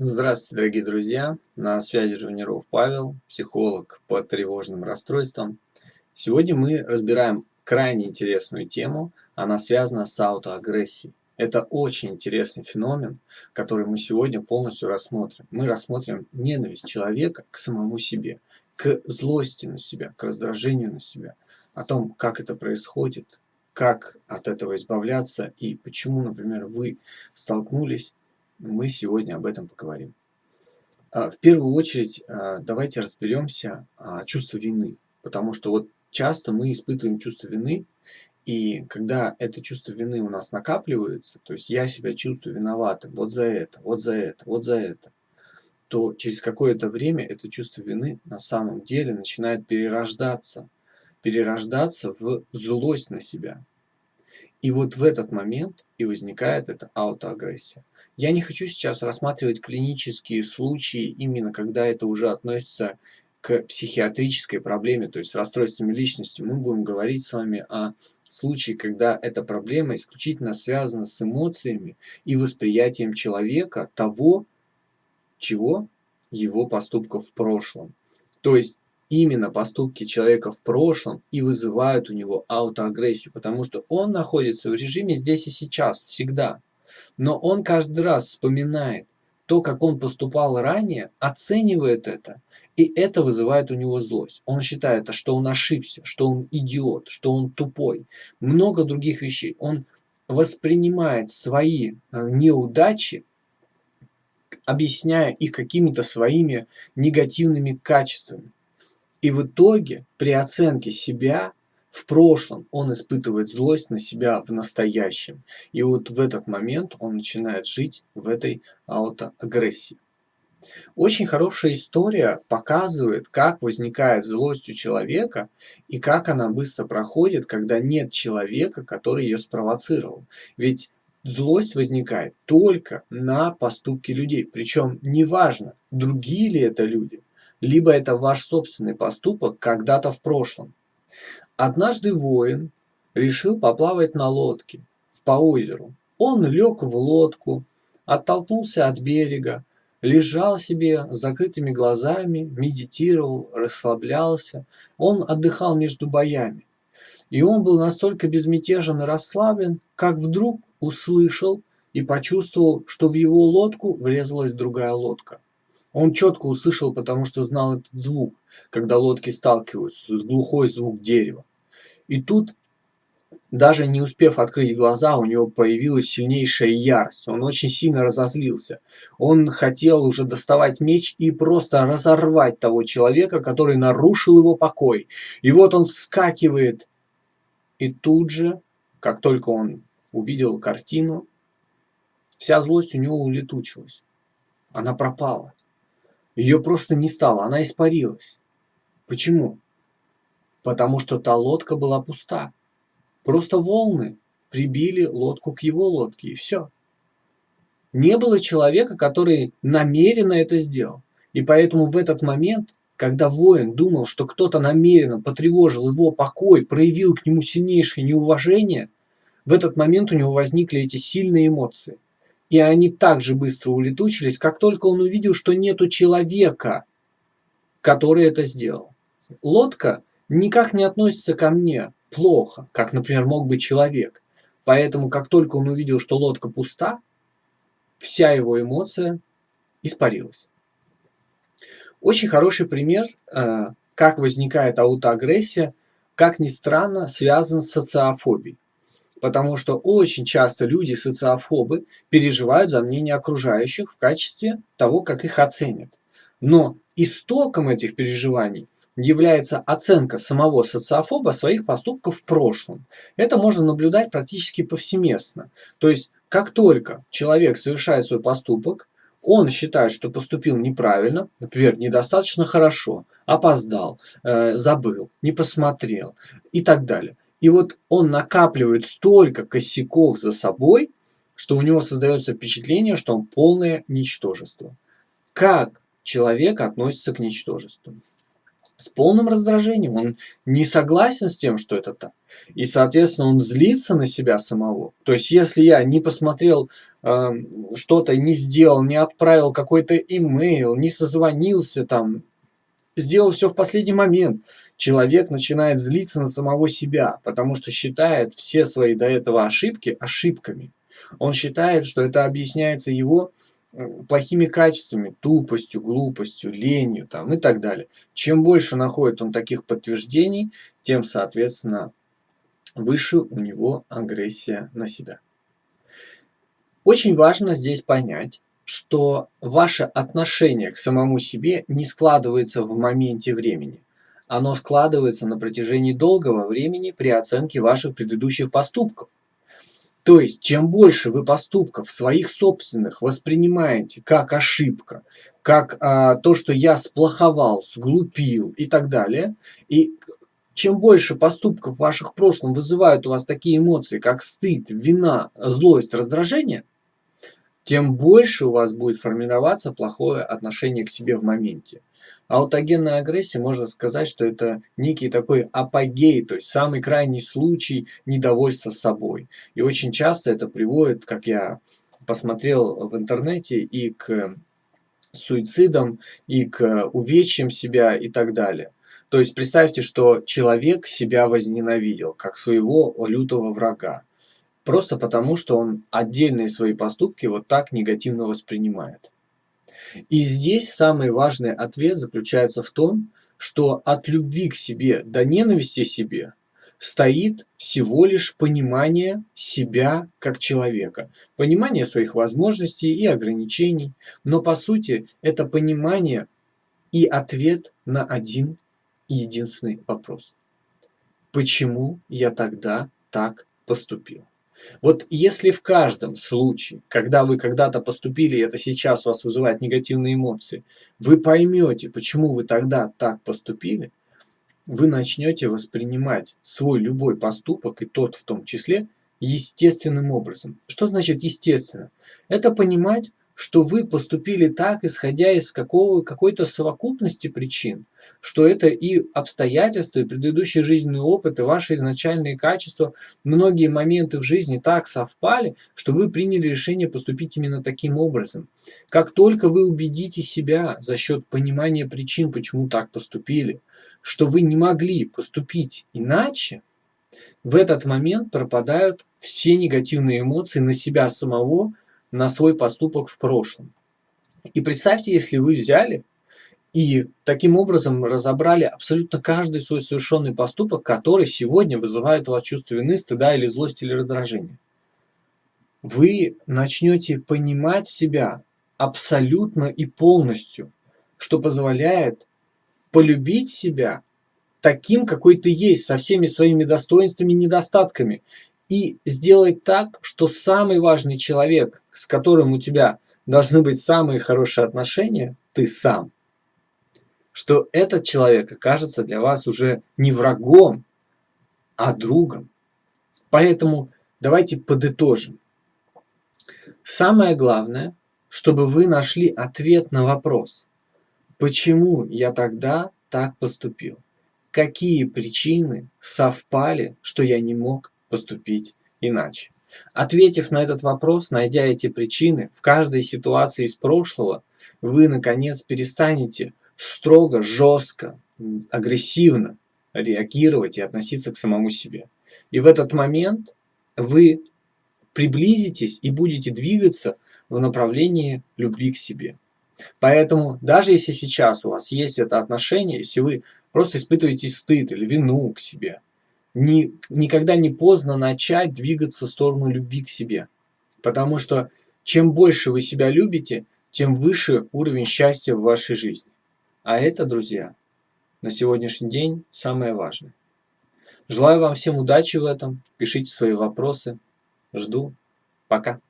Здравствуйте, дорогие друзья! На связи Жуниров Павел, психолог по тревожным расстройствам. Сегодня мы разбираем крайне интересную тему. Она связана с аутоагрессией. Это очень интересный феномен, который мы сегодня полностью рассмотрим. Мы рассмотрим ненависть человека к самому себе, к злости на себя, к раздражению на себя, о том, как это происходит, как от этого избавляться и почему, например, вы столкнулись мы сегодня об этом поговорим. А, в первую очередь а, давайте разберемся о чувстве вины, потому что вот часто мы испытываем чувство вины, и когда это чувство вины у нас накапливается, то есть я себя чувствую виноватым вот за это, вот за это, вот за это, то через какое-то время это чувство вины на самом деле начинает перерождаться, перерождаться в злость на себя. И вот в этот момент и возникает эта аутоагрессия. Я не хочу сейчас рассматривать клинические случаи, именно когда это уже относится к психиатрической проблеме, то есть расстройствами личности. Мы будем говорить с вами о случае, когда эта проблема исключительно связана с эмоциями и восприятием человека того, чего его поступков в прошлом. То есть именно поступки человека в прошлом и вызывают у него аутоагрессию, потому что он находится в режиме здесь и сейчас, всегда. Но он каждый раз вспоминает то, как он поступал ранее, оценивает это, и это вызывает у него злость. Он считает, что он ошибся, что он идиот, что он тупой, много других вещей. Он воспринимает свои э, неудачи, объясняя их какими-то своими негативными качествами. И в итоге при оценке себя в прошлом он испытывает злость на себя в настоящем. И вот в этот момент он начинает жить в этой аутоагрессии. Очень хорошая история показывает, как возникает злость у человека и как она быстро проходит, когда нет человека, который ее спровоцировал. Ведь злость возникает только на поступки людей. Причем неважно, другие ли это люди, либо это ваш собственный поступок когда-то в прошлом. Однажды воин решил поплавать на лодке по озеру. Он лег в лодку, оттолкнулся от берега, лежал себе с закрытыми глазами, медитировал, расслаблялся. Он отдыхал между боями. И он был настолько безмятежен и расслаблен, как вдруг услышал и почувствовал, что в его лодку врезалась другая лодка. Он четко услышал, потому что знал этот звук, когда лодки сталкиваются, глухой звук дерева. И тут, даже не успев открыть глаза, у него появилась сильнейшая ярость. Он очень сильно разозлился. Он хотел уже доставать меч и просто разорвать того человека, который нарушил его покой. И вот он вскакивает. И тут же, как только он увидел картину, вся злость у него улетучилась. Она пропала. Ее просто не стало, она испарилась. Почему? потому что та лодка была пуста. Просто волны прибили лодку к его лодке, и все. Не было человека, который намеренно это сделал. И поэтому в этот момент, когда воин думал, что кто-то намеренно потревожил его покой, проявил к нему сильнейшее неуважение, в этот момент у него возникли эти сильные эмоции. И они так же быстро улетучились, как только он увидел, что нету человека, который это сделал. Лодка никак не относится ко мне плохо, как, например, мог быть человек. Поэтому, как только он увидел, что лодка пуста, вся его эмоция испарилась. Очень хороший пример, э, как возникает аутоагрессия, как ни странно, связан с социофобией. Потому что очень часто люди, социофобы, переживают за мнение окружающих в качестве того, как их оценят. Но истоком этих переживаний является оценка самого социофоба своих поступков в прошлом. Это можно наблюдать практически повсеместно. То есть, как только человек совершает свой поступок, он считает, что поступил неправильно, например, недостаточно хорошо, опоздал, э, забыл, не посмотрел и так далее. И вот он накапливает столько косяков за собой, что у него создается впечатление, что он полное ничтожество. Как человек относится к ничтожеству? с полным раздражением. Он не согласен с тем, что это так. И, соответственно, он злится на себя самого. То есть, если я не посмотрел э, что-то, не сделал, не отправил какой-то имейл, не созвонился там, сделал все в последний момент, человек начинает злиться на самого себя, потому что считает все свои до этого ошибки ошибками. Он считает, что это объясняется его плохими качествами, тупостью, глупостью, ленью там, и так далее. Чем больше находит он таких подтверждений, тем, соответственно, выше у него агрессия на себя. Очень важно здесь понять, что ваше отношение к самому себе не складывается в моменте времени. Оно складывается на протяжении долгого времени при оценке ваших предыдущих поступков. То есть, чем больше вы поступков своих собственных воспринимаете как ошибка, как а, то, что я сплоховал, сглупил и так далее, и чем больше поступков ваших в прошлом вызывают у вас такие эмоции, как стыд, вина, злость, раздражение, тем больше у вас будет формироваться плохое отношение к себе в моменте. Аутогенная агрессия, можно сказать, что это некий такой апогей, то есть самый крайний случай недовольства собой. И очень часто это приводит, как я посмотрел в интернете, и к суицидам, и к увечьям себя и так далее. То есть представьте, что человек себя возненавидел, как своего лютого врага. Просто потому, что он отдельные свои поступки вот так негативно воспринимает. И здесь самый важный ответ заключается в том, что от любви к себе до ненависти себе стоит всего лишь понимание себя как человека, понимание своих возможностей и ограничений, но по сути это понимание и ответ на один единственный вопрос. Почему я тогда так поступил? Вот если в каждом случае, когда вы когда-то поступили, и это сейчас вас вызывает негативные эмоции, вы поймете, почему вы тогда так поступили, вы начнете воспринимать свой любой поступок, и тот в том числе, естественным образом. Что значит естественно? Это понимать, что вы поступили так, исходя из какого, какой-то совокупности причин, что это и обстоятельства, и предыдущий жизненный опыт, и ваши изначальные качества, многие моменты в жизни так совпали, что вы приняли решение поступить именно таким образом. Как только вы убедите себя за счет понимания причин, почему так поступили, что вы не могли поступить иначе, в этот момент пропадают все негативные эмоции на себя самого, на свой поступок в прошлом. И представьте, если вы взяли и таким образом разобрали абсолютно каждый свой совершенный поступок, который сегодня вызывает у вас чувство вины, стыда или злости или раздражения. Вы начнете понимать себя абсолютно и полностью, что позволяет полюбить себя таким, какой ты есть, со всеми своими достоинствами и недостатками, и сделать так, что самый важный человек, с которым у тебя должны быть самые хорошие отношения, ты сам. Что этот человек окажется для вас уже не врагом, а другом. Поэтому давайте подытожим. Самое главное, чтобы вы нашли ответ на вопрос, почему я тогда так поступил? Какие причины совпали, что я не мог поступить иначе. Ответив на этот вопрос, найдя эти причины, в каждой ситуации из прошлого вы, наконец, перестанете строго, жестко, агрессивно реагировать и относиться к самому себе. И в этот момент вы приблизитесь и будете двигаться в направлении любви к себе. Поэтому даже если сейчас у вас есть это отношение, если вы просто испытываете стыд или вину к себе, ни, никогда не поздно начать двигаться в сторону любви к себе. Потому что чем больше вы себя любите, тем выше уровень счастья в вашей жизни. А это, друзья, на сегодняшний день самое важное. Желаю вам всем удачи в этом. Пишите свои вопросы. Жду. Пока.